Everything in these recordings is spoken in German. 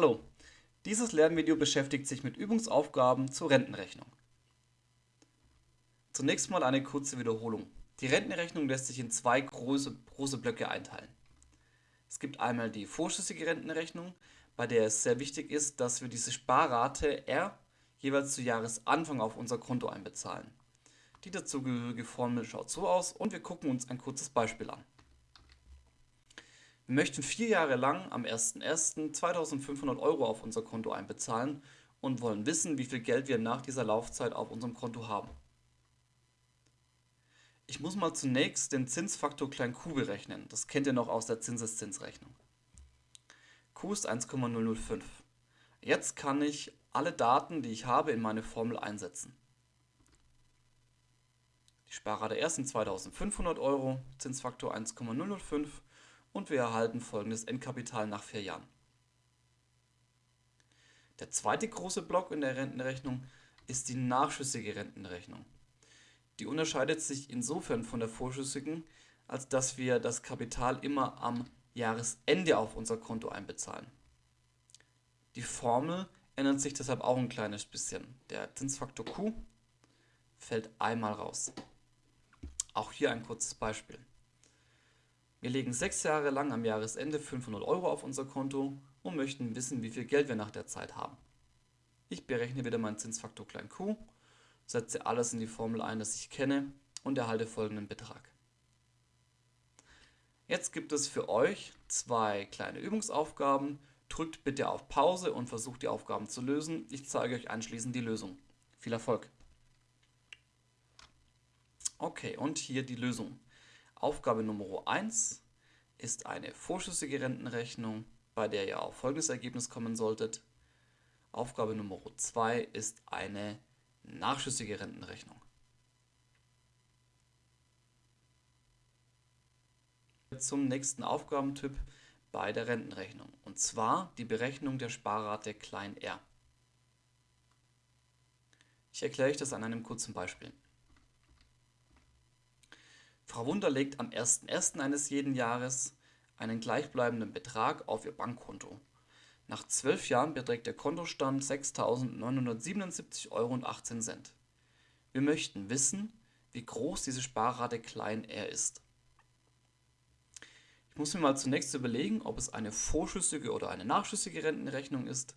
Hallo, dieses Lernvideo beschäftigt sich mit Übungsaufgaben zur Rentenrechnung. Zunächst mal eine kurze Wiederholung. Die Rentenrechnung lässt sich in zwei große, große Blöcke einteilen. Es gibt einmal die vorschüssige Rentenrechnung, bei der es sehr wichtig ist, dass wir diese Sparrate R jeweils zu Jahresanfang auf unser Konto einbezahlen. Die dazugehörige Formel schaut so aus und wir gucken uns ein kurzes Beispiel an. Wir möchten vier Jahre lang am 01.01. 2500 Euro auf unser Konto einbezahlen und wollen wissen, wie viel Geld wir nach dieser Laufzeit auf unserem Konto haben. Ich muss mal zunächst den Zinsfaktor q berechnen. Das kennt ihr noch aus der Zinseszinsrechnung. q ist 1,005. Jetzt kann ich alle Daten, die ich habe, in meine Formel einsetzen. Die Sparrate erst sind 2500 Euro, Zinsfaktor 1,005 und wir erhalten folgendes Endkapital nach vier Jahren. Der zweite große Block in der Rentenrechnung ist die nachschüssige Rentenrechnung. Die unterscheidet sich insofern von der vorschüssigen, als dass wir das Kapital immer am Jahresende auf unser Konto einbezahlen. Die Formel ändert sich deshalb auch ein kleines bisschen. Der Zinsfaktor Q fällt einmal raus. Auch hier ein kurzes Beispiel. Wir legen sechs Jahre lang am Jahresende 500 Euro auf unser Konto und möchten wissen, wie viel Geld wir nach der Zeit haben. Ich berechne wieder meinen Zinsfaktor q, setze alles in die Formel ein, das ich kenne und erhalte folgenden Betrag. Jetzt gibt es für euch zwei kleine Übungsaufgaben. Drückt bitte auf Pause und versucht die Aufgaben zu lösen. Ich zeige euch anschließend die Lösung. Viel Erfolg! Okay, und hier die Lösung. Aufgabe Nummer 1 ist eine vorschüssige Rentenrechnung, bei der ihr auf folgendes Ergebnis kommen solltet. Aufgabe Nummer 2 ist eine nachschüssige Rentenrechnung. Zum nächsten Aufgabentyp bei der Rentenrechnung und zwar die Berechnung der Sparrate r. Ich erkläre euch das an einem kurzen Beispiel. Frau Wunder legt am 1.1. eines jeden Jahres einen gleichbleibenden Betrag auf ihr Bankkonto. Nach zwölf Jahren beträgt der Kontostand 6.977,18 Euro. Wir möchten wissen, wie groß diese Sparrate klein r ist. Ich muss mir mal zunächst überlegen, ob es eine vorschüssige oder eine nachschüssige Rentenrechnung ist.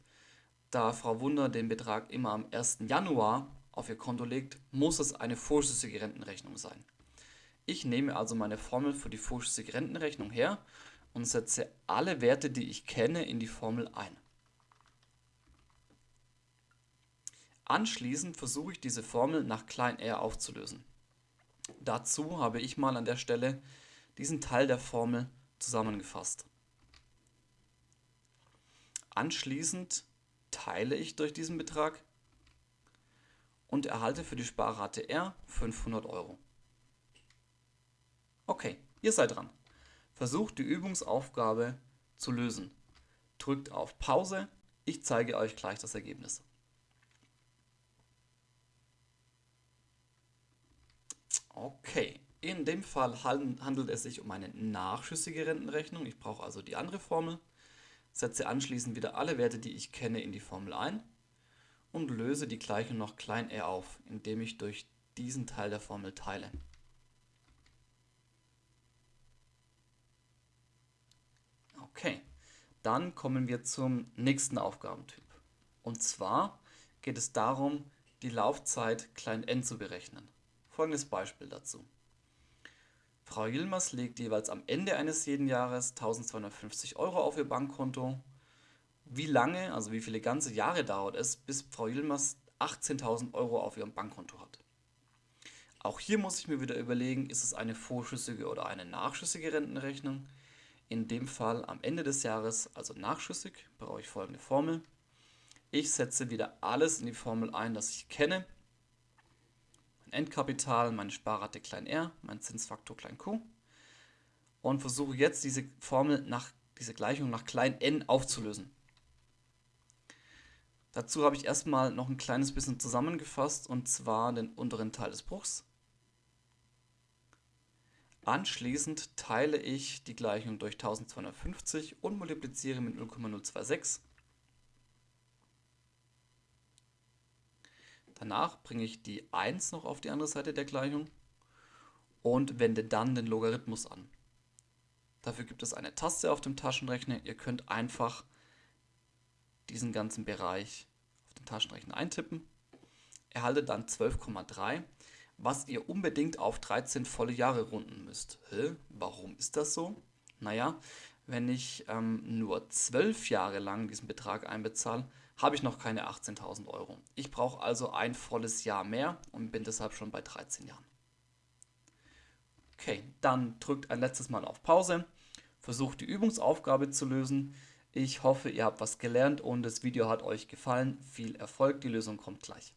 Da Frau Wunder den Betrag immer am 1. Januar auf ihr Konto legt, muss es eine vorschüssige Rentenrechnung sein. Ich nehme also meine Formel für die vorschüssige Rentenrechnung her und setze alle Werte, die ich kenne, in die Formel ein. Anschließend versuche ich diese Formel nach r aufzulösen. Dazu habe ich mal an der Stelle diesen Teil der Formel zusammengefasst. Anschließend teile ich durch diesen Betrag und erhalte für die Sparrate R 500 Euro. Okay, ihr seid dran. Versucht die Übungsaufgabe zu lösen. Drückt auf Pause, ich zeige euch gleich das Ergebnis. Okay, in dem Fall handelt es sich um eine nachschüssige Rentenrechnung. Ich brauche also die andere Formel, setze anschließend wieder alle Werte, die ich kenne, in die Formel ein und löse die Gleichung noch klein r auf, indem ich durch diesen Teil der Formel teile. Okay, dann kommen wir zum nächsten Aufgabentyp. Und zwar geht es darum, die Laufzeit klein n zu berechnen. Folgendes Beispiel dazu. Frau Yilmaz legt jeweils am Ende eines jeden Jahres 1250 Euro auf ihr Bankkonto. Wie lange, also wie viele ganze Jahre dauert es, bis Frau Yilmaz 18.000 Euro auf ihrem Bankkonto hat? Auch hier muss ich mir wieder überlegen, ist es eine vorschüssige oder eine nachschüssige Rentenrechnung? In dem Fall am Ende des Jahres, also nachschüssig, brauche ich folgende Formel. Ich setze wieder alles in die Formel ein, das ich kenne. Mein Endkapital, meine Sparrate klein r, mein Zinsfaktor klein q. Und versuche jetzt diese Formel nach, diese Gleichung nach klein n aufzulösen. Dazu habe ich erstmal noch ein kleines bisschen zusammengefasst und zwar den unteren Teil des Bruchs. Anschließend teile ich die Gleichung durch 1250 und multipliziere mit 0,026. Danach bringe ich die 1 noch auf die andere Seite der Gleichung und wende dann den Logarithmus an. Dafür gibt es eine Taste auf dem Taschenrechner. Ihr könnt einfach diesen ganzen Bereich auf den Taschenrechner eintippen. Erhaltet dann 12,3 was ihr unbedingt auf 13 volle Jahre runden müsst. Hä? Warum ist das so? Naja, wenn ich ähm, nur 12 Jahre lang diesen Betrag einbezahle, habe ich noch keine 18.000 Euro. Ich brauche also ein volles Jahr mehr und bin deshalb schon bei 13 Jahren. Okay, dann drückt ein letztes Mal auf Pause, versucht die Übungsaufgabe zu lösen. Ich hoffe, ihr habt was gelernt und das Video hat euch gefallen. Viel Erfolg, die Lösung kommt gleich.